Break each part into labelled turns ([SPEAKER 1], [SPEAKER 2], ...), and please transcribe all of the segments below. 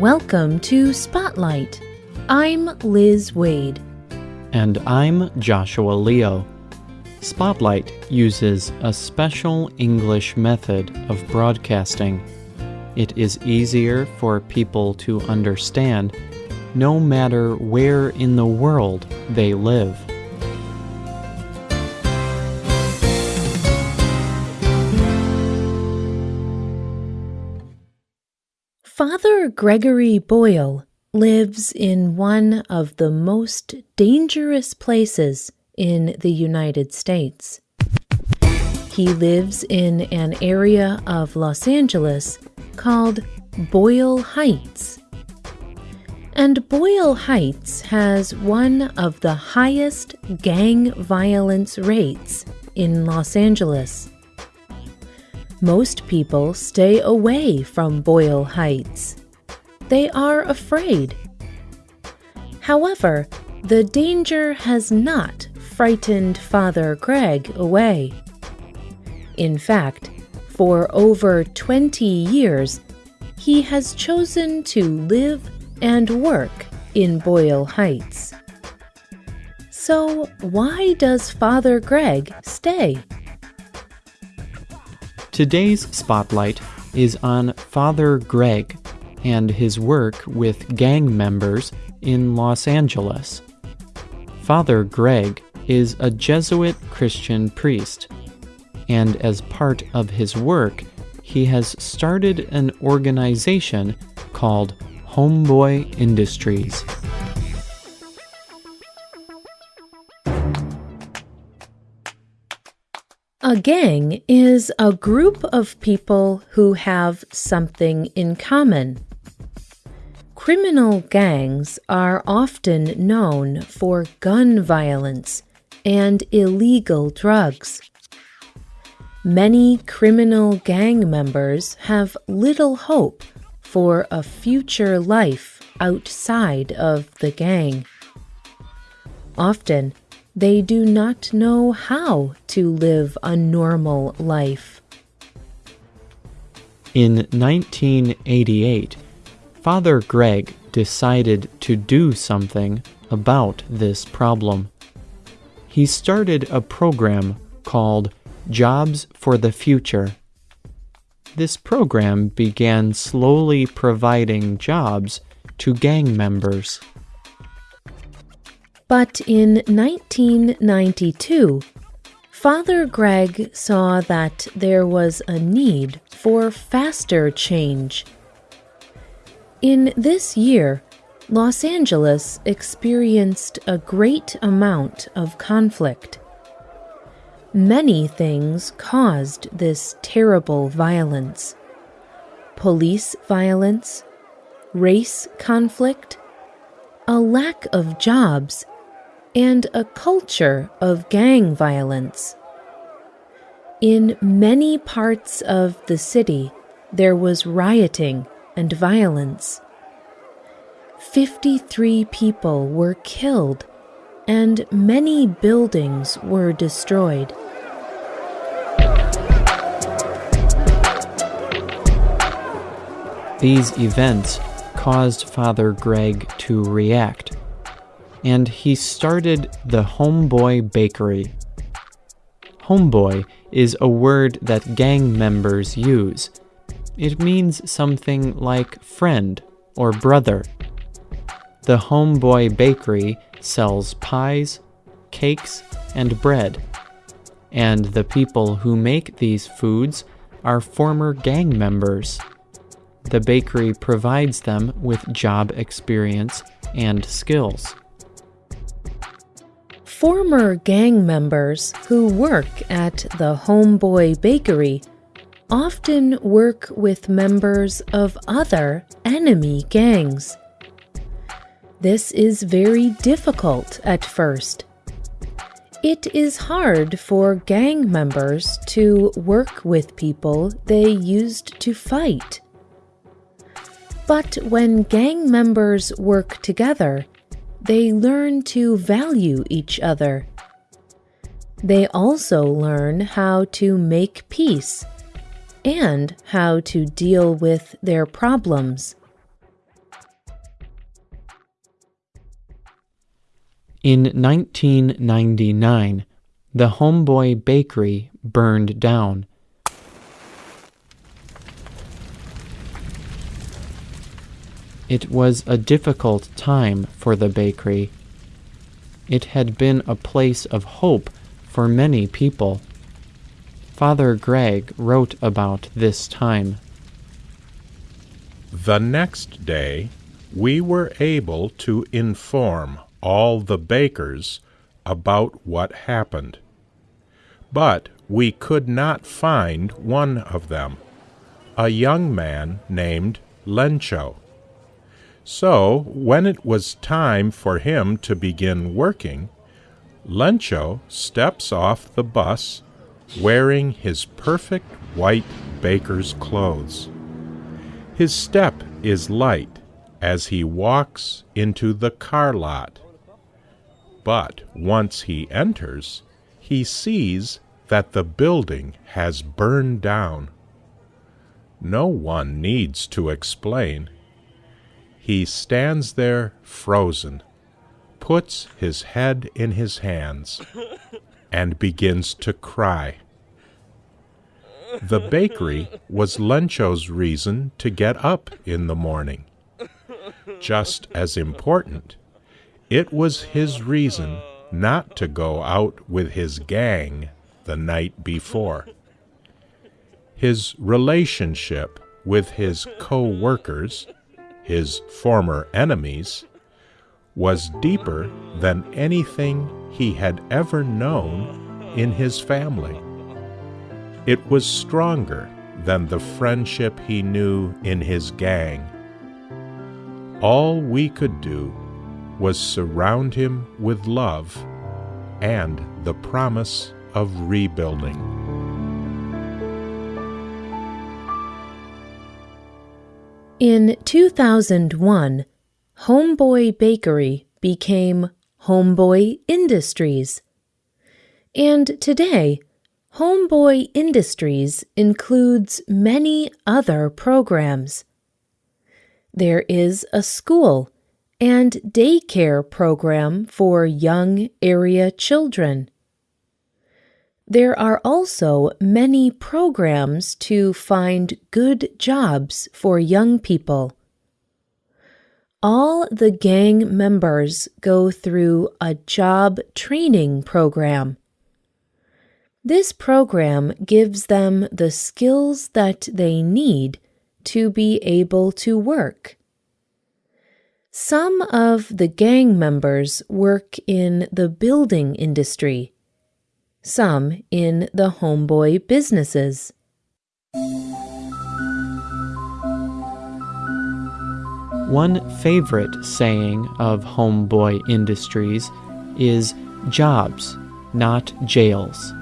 [SPEAKER 1] Welcome to Spotlight. I'm Liz Waid.
[SPEAKER 2] And I'm Joshua Leo. Spotlight uses a special English method of broadcasting. It is easier for people to understand no matter where in the world they live.
[SPEAKER 1] Father Gregory Boyle lives in one of the most dangerous places in the United States. He lives in an area of Los Angeles called Boyle Heights. And Boyle Heights has one of the highest gang violence rates in Los Angeles. Most people stay away from Boyle Heights. They are afraid. However, the danger has not frightened Father Greg away. In fact, for over 20 years, he has chosen to live and work in Boyle Heights. So, why does Father Greg stay?
[SPEAKER 2] Today's spotlight is on Father Greg and his work with gang members in Los Angeles. Father Greg is a Jesuit Christian priest, and as part of his work, he has started an organization called Homeboy Industries.
[SPEAKER 1] A gang is a group of people who have something in common. Criminal gangs are often known for gun violence and illegal drugs. Many criminal gang members have little hope for a future life outside of the gang. Often, they do not know how to live a normal life.
[SPEAKER 2] In 1988, Father Greg decided to do something about this problem. He started a program called Jobs for the Future. This program began slowly providing jobs to gang members.
[SPEAKER 1] But in 1992, Father Greg saw that there was a need for faster change. In this year, Los Angeles experienced a great amount of conflict. Many things caused this terrible violence police violence, race conflict, a lack of jobs, and a culture of gang violence. In many parts of the city, there was rioting and violence. 53 people were killed and many buildings were destroyed.
[SPEAKER 2] These events caused Father Greg to react and he started the Homeboy Bakery. Homeboy is a word that gang members use. It means something like friend or brother. The Homeboy Bakery sells pies, cakes, and bread. And the people who make these foods are former gang members. The bakery provides them with job experience and skills.
[SPEAKER 1] Former gang members who work at the Homeboy Bakery often work with members of other enemy gangs. This is very difficult at first. It is hard for gang members to work with people they used to fight. But when gang members work together, they learn to value each other. They also learn how to make peace and how to deal with their problems.
[SPEAKER 2] In 1999, the Homeboy Bakery burned down. It was a difficult time for the bakery. It had been a place of hope for many people. Father Greg wrote about this time.
[SPEAKER 3] The next day, we were able to inform all the bakers about what happened. But we could not find one of them, a young man named Lencho. So, when it was time for him to begin working, Lencho steps off the bus wearing his perfect white baker's clothes. His step is light as he walks into the car lot. But once he enters, he sees that the building has burned down. No one needs to explain. He stands there frozen, puts his head in his hands, and begins to cry. The bakery was Lencho's reason to get up in the morning. Just as important, it was his reason not to go out with his gang the night before. His relationship with his co workers, his former enemies, was deeper than anything he had ever known in his family. It was stronger than the friendship he knew in his gang. All we could do was surround him with love and the promise of rebuilding.
[SPEAKER 1] In 2001, Homeboy Bakery became Homeboy Industries. And today, Homeboy Industries includes many other programs. There is a school and daycare program for young area children. There are also many programs to find good jobs for young people. All the gang members go through a job training program. This program gives them the skills that they need to be able to work. Some of the gang members work in the building industry, some in the homeboy businesses.
[SPEAKER 2] One favorite saying of Homeboy Industries is jobs, not jails.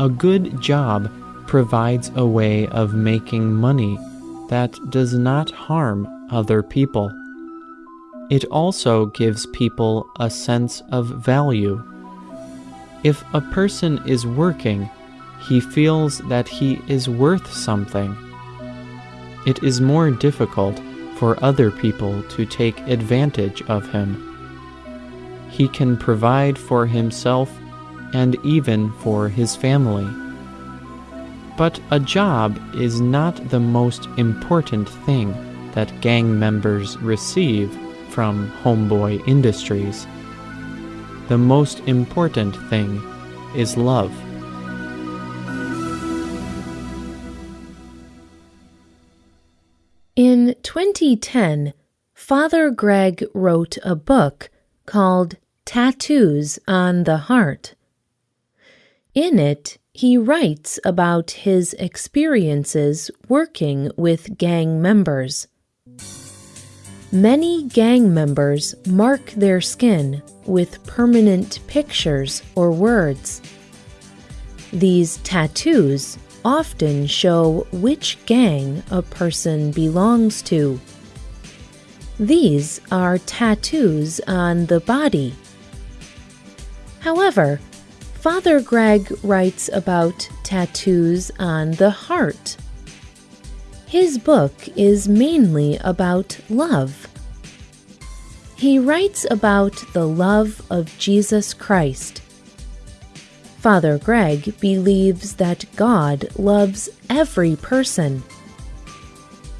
[SPEAKER 2] A good job provides a way of making money that does not harm other people. It also gives people a sense of value. If a person is working, he feels that he is worth something. It is more difficult for other people to take advantage of him. He can provide for himself and even for his family. But a job is not the most important thing that gang members receive from Homeboy Industries. The most important thing is love.
[SPEAKER 1] In 2010, Father Greg wrote a book called Tattoos on the Heart. In it, he writes about his experiences working with gang members. Many gang members mark their skin with permanent pictures or words. These tattoos often show which gang a person belongs to. These are tattoos on the body. However, Father Greg writes about tattoos on the heart. His book is mainly about love. He writes about the love of Jesus Christ. Father Greg believes that God loves every person.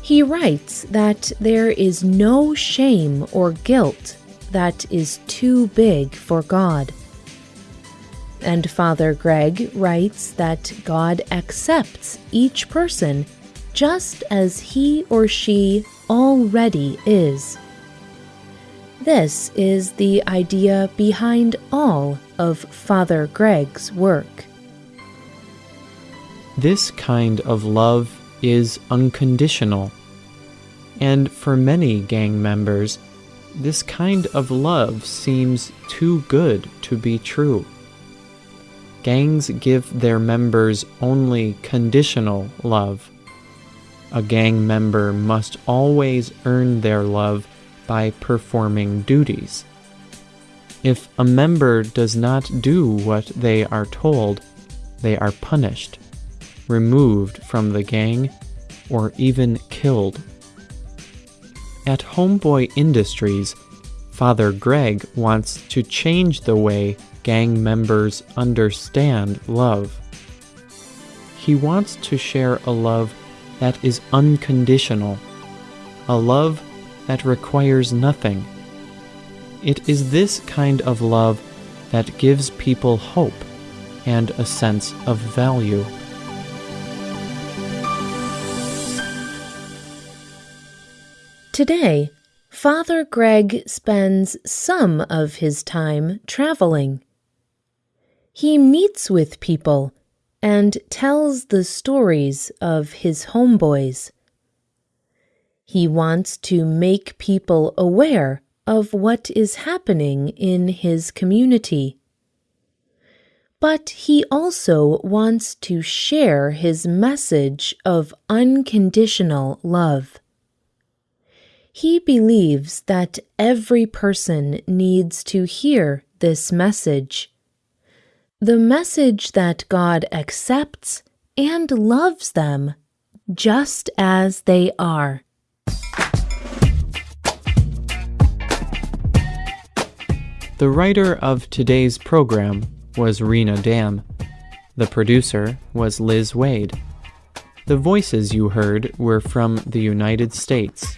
[SPEAKER 1] He writes that there is no shame or guilt that is too big for God. And Father Greg writes that God accepts each person just as he or she already is. This is the idea behind all of Father Greg's work.
[SPEAKER 2] This kind of love is unconditional. And for many gang members, this kind of love seems too good to be true. Gangs give their members only conditional love. A gang member must always earn their love by performing duties. If a member does not do what they are told, they are punished, removed from the gang, or even killed. At Homeboy Industries, Father Greg wants to change the way gang members understand love. He wants to share a love that is unconditional, a love that requires nothing. It is this kind of love that gives people hope and a sense of value.
[SPEAKER 1] Today, Father Greg spends some of his time traveling. He meets with people and tells the stories of his homeboys. He wants to make people aware of what is happening in his community. But he also wants to share his message of unconditional love. He believes that every person needs to hear this message. The message that God accepts and loves them just as they are.
[SPEAKER 2] The writer of today's program was Rena Dam. The producer was Liz Waid. The voices you heard were from the United States.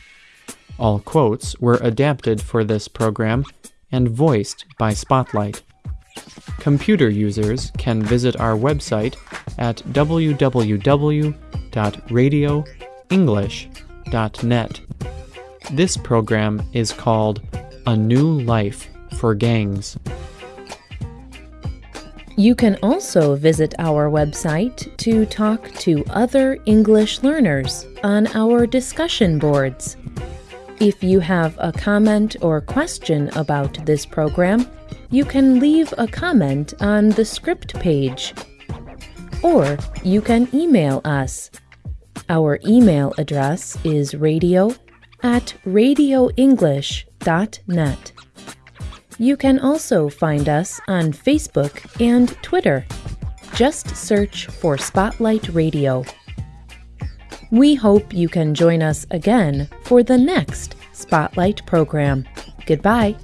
[SPEAKER 2] All quotes were adapted for this program and voiced by Spotlight. Computer users can visit our website at www.radioenglish.net. This program is called A New Life for Gangs.
[SPEAKER 1] You can also visit our website to talk to other English learners on our discussion boards. If you have a comment or question about this program, you can leave a comment on the script page. Or you can email us. Our email address is radio at radioenglish.net. You can also find us on Facebook and Twitter. Just search for Spotlight Radio. We hope you can join us again for the next Spotlight program. Goodbye.